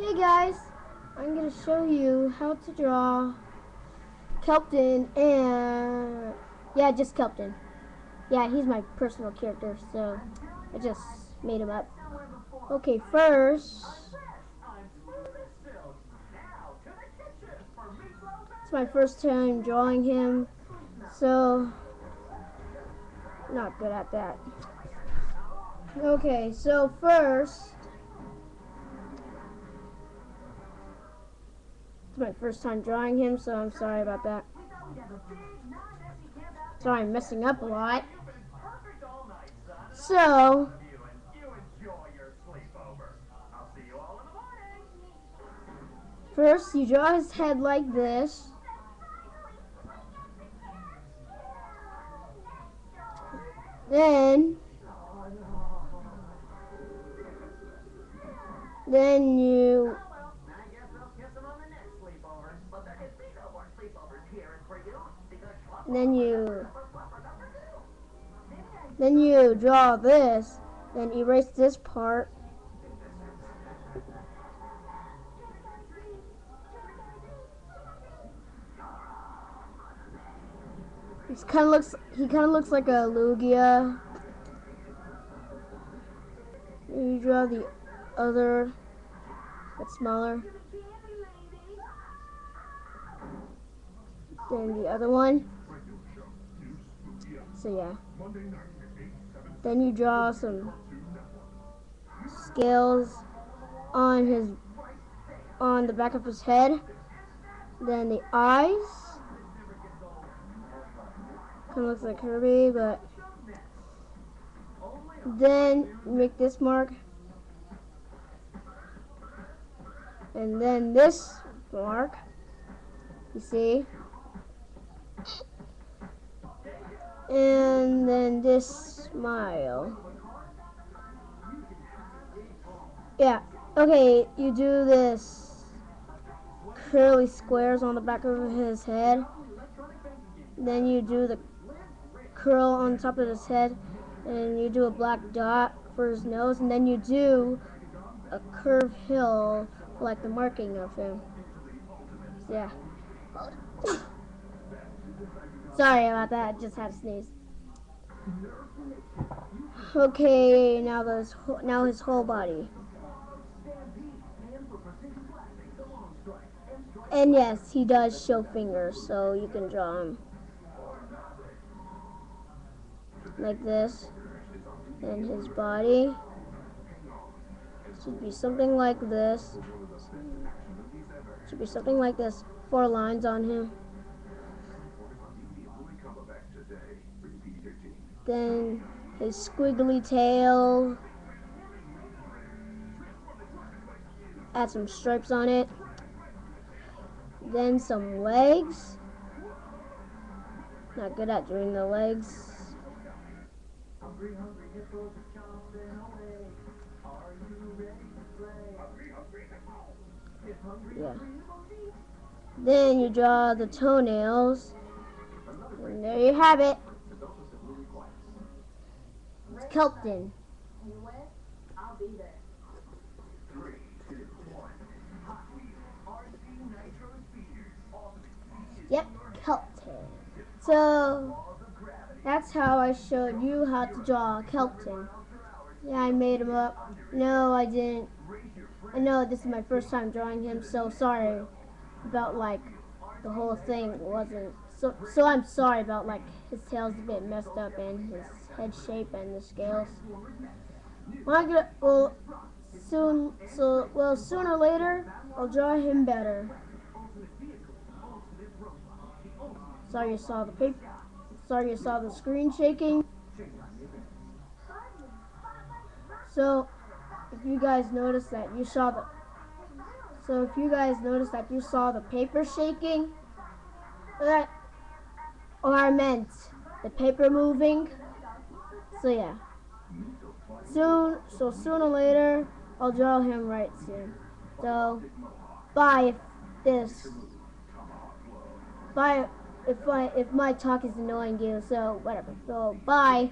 Hey guys, I'm going to show you how to draw Kelpton and, yeah, just Kelpton. Yeah, he's my personal character, so I just made him up. Okay, first, it's my first time drawing him, so not good at that. Okay, so first, It's my first time drawing him, so I'm sorry about that. Sorry I'm messing up a lot. So, first you draw his head like this. Then, then you then you then you draw this then erase this part. He kind of looks he kind of looks like a Lugia. You draw the other but smaller than the other one so yeah. Then you draw some scales on his on the back of his head. Then the eyes. Kind of looks like Kirby, but then make this mark. And then this mark. You see? And then this smile. Yeah, okay, you do this curly squares on the back of his head. Then you do the curl on top of his head. And you do a black dot for his nose. And then you do a curved hill like the marking of him. Yeah. Sorry about that, I just had to sneeze. Okay, now this now his whole body. And yes, he does show fingers, so you can draw him. Like this. And his body should be something like this. Should be something like this. Four lines on him. Then his squiggly tail. Add some stripes on it. Then some legs. Not good at drawing the legs. Yeah. Then you draw the toenails. And there you have it. Kelpton. Yep, Kelpton. So, that's how I showed you how to draw Kelpton. Yeah, I made him up. No, I didn't. I know this is my first time drawing him, so sorry about, like, the whole thing wasn't... So, so I'm sorry about, like, his tail's a bit messed up and his head shape and the scales. Well, soon, so, well, sooner or later, I'll draw him better. Sorry you saw the paper. Sorry you saw the screen shaking. So, if you guys noticed that you saw the, so if you guys noticed that you saw the paper shaking, that, or I meant the paper moving, so yeah. Soon, so sooner or later, I'll draw him right soon. So, bye if this, bye if I, if my talk is annoying you, so whatever. So, bye.